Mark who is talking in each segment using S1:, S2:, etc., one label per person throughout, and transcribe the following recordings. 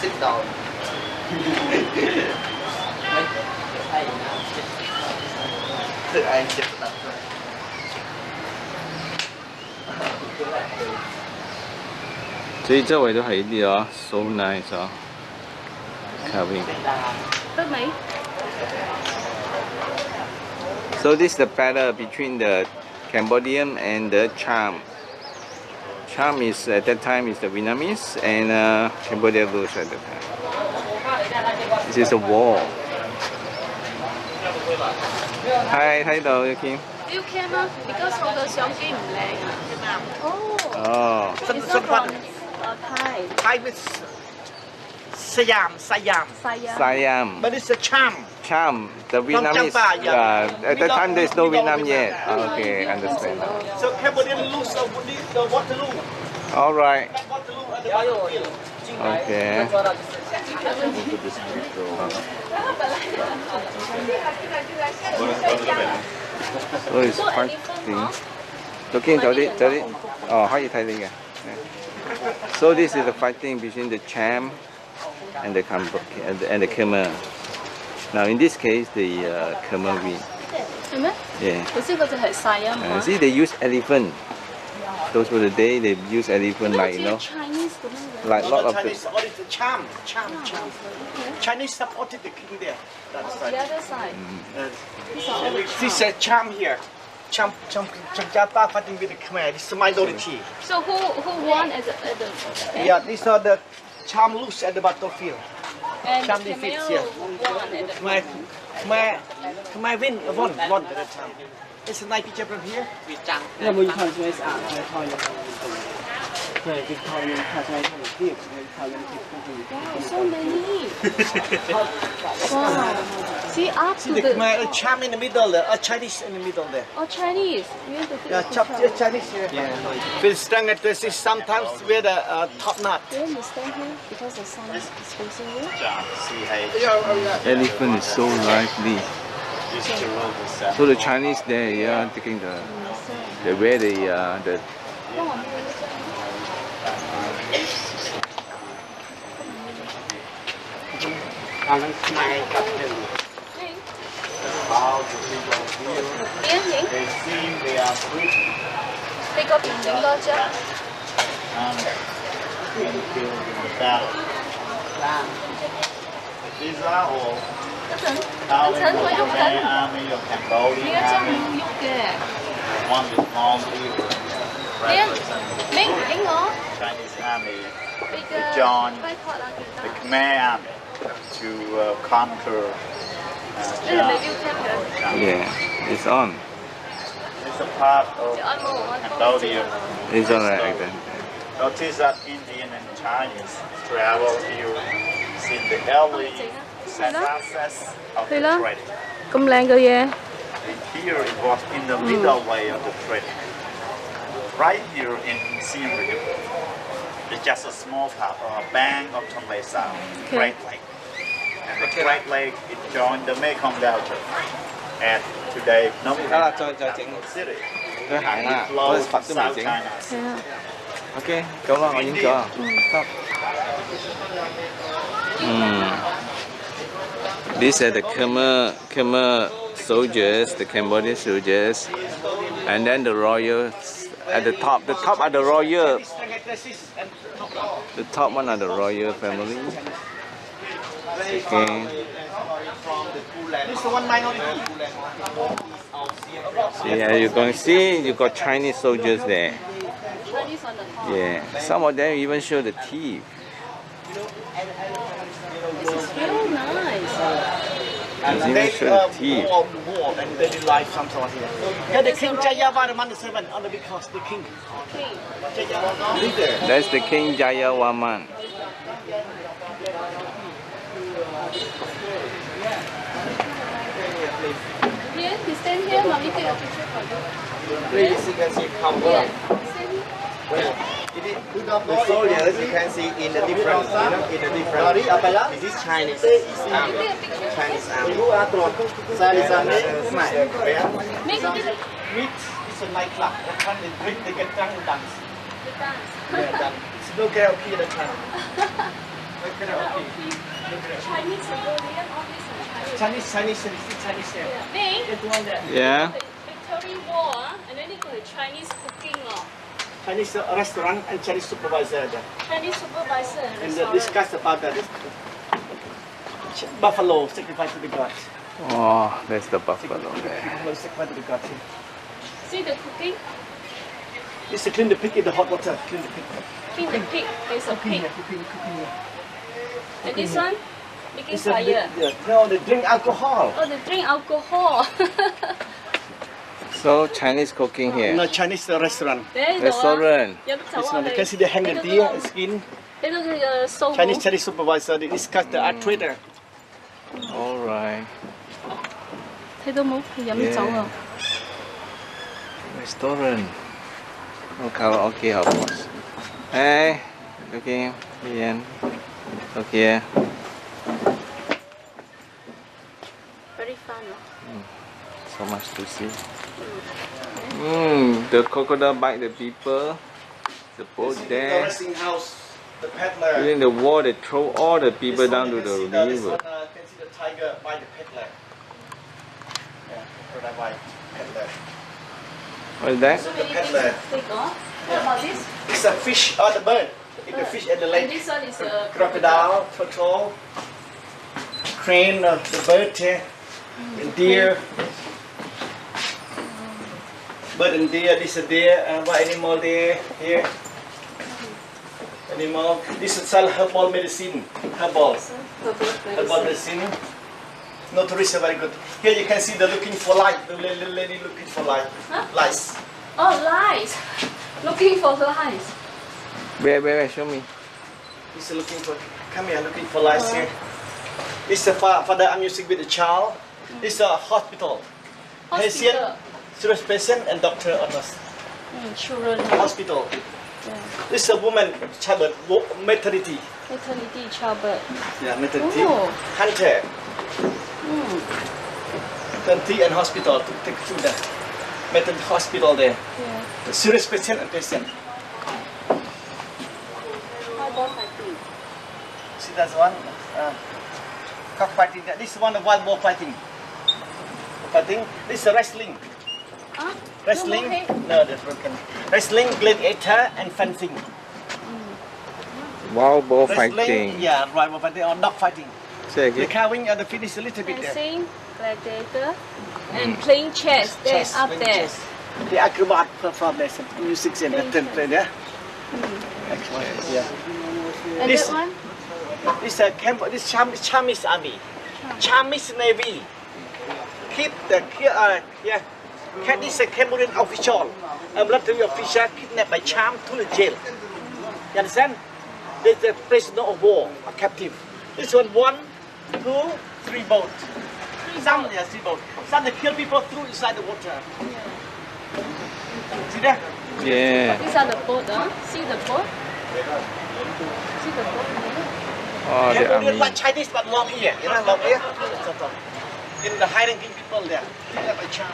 S1: sit down.
S2: I nice this is the battle between the Cambodian and the Cham. Cham is at that time is the Vietnamese and uh, Cambodia Blues at that time. This is a wall. Hi, hi though, you Kim.
S3: You came uh, because of the Xiongji Oh.
S2: Oh.
S3: It's not from uh, Thai.
S1: Thai is Siam, Siam.
S3: Siam.
S2: Siam.
S1: But it's a Cham.
S2: Cham, the Vietnamese.
S1: Champa, yeah.
S2: uh, at that time, there's no Vietnam yet.
S1: Oh,
S2: okay, understand.
S1: So Cambodian lose the, the Waterloo.
S2: All right. Okay. So it's parking. Looking at it, at it. Oh, how you telling it? So this is the fighting between the Cham and the Cam and the Khmer. Now in this case, the uh, Khmer win. Yeah. Uh, see, they use elephant. Those were the day they use elephant like, you know.
S3: Chinese,
S2: like lot of
S1: Chinese supported the. Chinese supported the king there. That's right.
S3: the other side.
S1: This is Cham here. Cham Cham Chamjata fighting with the Khmer. This is minority.
S3: So who who won at the, at the okay.
S1: Yeah, these are the Cham lose at the battlefield. Cham
S3: die fiets hier.
S1: Maar, maar, maar win, won, won.
S4: Is het een nijpje hier? Ja, moet je gewoon zo eens aan.
S3: Wow, so many! wow. See, up
S1: See the,
S3: the
S1: a Cham in the middle there, a Chinese in the middle there.
S3: Oh, Chinese. We have to
S1: yeah, chop, Chinese. Chinese. Yeah. yeah. We'll at this is sometimes with a uh, top knot.
S3: Do you understand here because the sun is facing you.
S2: Oh, Elephant is so lively. So the Chinese there, yeah, taking the, the way they, uh, the
S4: còn mai cặp
S3: rừng Tiếng gì? Thì có tiền đến đó chứ? Visa or Tao mới dùng cái mới dùng hàng đầu đi ha. One is mom is represent. Ming, Ingo.
S5: Chinese army.
S3: The
S5: John. The Khmer army. to uh,
S3: counter
S5: uh,
S2: Yeah, it's on.
S5: It's a part of Cambodia.
S2: It's on right then.
S5: Notice that Indian and Chinese travel here in the early success of the trade.
S3: Công lan cơ
S5: vậy? Here it was in the middle way of the trade. Right here in Siem Reap, it's just a small part or a bank of Tonle Sap,
S3: okay.
S5: right like okay. right leg it joined the Mekong Delta. And today,
S2: Phnom Penh cho,
S5: city.
S2: Ok, go ơn anh những chờ. These are the Khmer, Khmer soldiers, the Cambodian soldiers, and then the royals at the top. The top are the royal. The top one are the royal family. Okay.
S1: this is one minority
S2: So yeah, you can see you got Chinese soldiers there.
S3: Chinese on the top.
S2: Yeah. Some of them even show the teeth.
S3: This is real nice.
S2: They even
S1: they
S2: show
S1: uh,
S2: the teeth.
S1: war, war and daily life some sort here yeah the king Jayavarman seven on the because the king
S3: Okay.
S1: Jayavarman
S2: That's the King Jayavarman.
S3: Here, you stand here, mommy take a picture for you.
S4: Please, you can see cover.
S3: Yeah, stand here.
S4: The soldiers you can see in the different, you know, in the different. This is Chinese army.
S3: Take a picture.
S4: Chinese army. Chinese army. Smile.
S3: Make a little.
S1: Ritz is a nightclub. That one is Ritz, they get drunk and dance.
S3: The dance.
S1: Yeah, done. It's no karaoke at the time. No karaoke.
S3: Chinese Mongolian, all these are Chinese.
S1: Chinese, Chinese, Chinese, Chinese there.
S3: Yeah. Then,
S1: There's one there.
S2: Yeah.
S3: Victory War, and then they got the Chinese cooking, oh.
S1: Chinese restaurant and Chinese supervisor there.
S3: Chinese supervisor and
S1: And uh,
S3: restaurant.
S1: discuss about that. Buffalo sacrifice to the gods.
S2: Oh, there's the buffalo there.
S1: Buffalo sacrifice to the gods.
S3: See the cooking?
S1: It's to clean the pig in the hot water. Clean the pig.
S3: Clean the pig. There's a
S1: Cooking
S3: pig.
S1: here, cooking, cooking here.
S3: And this one? Making
S1: it's
S3: fire.
S1: The, no, they drink alcohol.
S3: Oh, they drink alcohol.
S2: so Chinese cooking here?
S1: No, Chinese restaurant.
S2: Restaurant.
S1: This one, you can see the hanger the skin.
S3: Uh,
S1: Chinese Chinese supervisor, they discuss the art mm. trader.
S2: Alright.
S3: Yeah.
S2: Restaurant. Okay, okay, of course. Hey, looking, Ian. Look here.
S3: Very fun 啊
S2: ！So much to see. Mm, the crocodile bite the people. The boat
S1: The
S2: there.
S1: resting house, the peddler.
S2: During the war, they throw all the people
S1: This
S2: down to the
S1: can see This one, uh, can see the tiger by the peddler. Yeah, crocodile by peddler.
S2: What is that?
S3: So
S1: The peddler.
S3: things. What about this?
S1: It's a fish or the bird. Eat the fish and the
S3: And
S1: lake.
S3: this one is a
S1: Crocodile, turtle, crane, uh, the bird here, and deer. Bird and deer, this is deer, uh, what animal there, here. Animal, this is sell herbal medicine, herbal, herbal medicine. No tourists are very good. Here you can see the looking for light, the la- la- lady looking for light,
S3: Huh?
S1: lights.
S3: Oh, lights. Looking for lights.
S2: Where, where, where? Show me.
S1: He's looking for, come here, looking for lights here. This is a fa- father I'm using with the child. This is a hospital. Patient,
S3: Hospital.
S1: serious patient and doctor or nurse.
S3: Mm, children.
S1: Hospital.
S3: Yeah.
S1: This is a woman, childbirth, maternity.
S3: Maternity childbirth.
S1: Yeah, maternity.
S3: Oh.
S1: Hunter,
S3: Mm.
S1: maternity and hospital to take children. Maternity hospital there.
S3: Yeah.
S1: The serious patient and patient.
S3: How?
S1: See that's one. Ah. Uh, cockfighting. there. This is one of wild boar fighting. Fighting. This is wrestling.
S3: Ah, huh?
S1: Wrestling?
S3: No, okay.
S1: No, that's broken. Wrestling, gladiator, and fencing. Mm.
S2: Wild boar
S1: Wrestling,
S2: fighting.
S1: yeah, right, but they are dog fighting.
S2: Say
S1: The
S2: again.
S1: carving and the finish a little bit there.
S3: Dancing, gladiator, and mm. playing chess. There,
S1: Chess,
S3: up there.
S1: chess. The acrobat perform there, some music and the ten play there. Acrobat, yeah. Mm.
S3: And
S1: This-
S3: that one?
S1: This is camp. This Cham Chamis army, Chamis navy. Keep the here. Uh, yeah. Cat is a Cambodian official, a military official kidnapped by Cham to the jail. You understand? There's a prisoner of war, a captive. This one, one, two, three boat. Some, yeah, three boat. Some they kill people through inside the water. See that?
S2: Yeah.
S3: These are the boat, huh? See the boat? See the boat?
S2: Oh, the
S1: Cambodian
S2: army.
S1: like Chinese but long ear, you know, long ear. In the high ranking people there, kidnapped by Cham.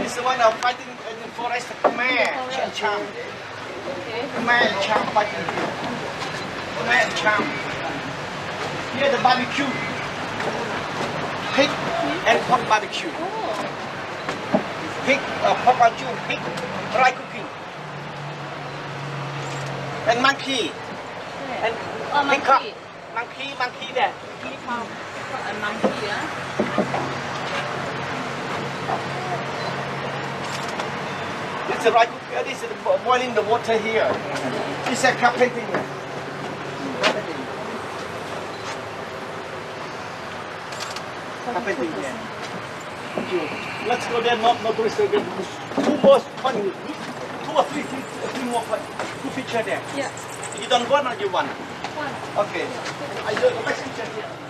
S1: This is one of fighting in the forest, Khmer.
S3: Okay.
S1: Khmer Cham fighting. Khmer Cham. Here the barbecue. Pig and pork barbecue. Pig, uh, pork barbecue, pig, dry. And monkey. And
S3: oh
S1: peacock.
S3: monkey.
S1: Monkey, monkey there.
S3: Peacock. A monkey, huh?
S1: This is right cooking. This is boiling the water here. This is carpenting. Carpenting here. Let's go there, not, not tourist. Two more, one, two or three, three, three more, two picture there.
S3: Yeah.
S1: You don't want or you want?
S3: One.
S1: Okay. I do the next picture here.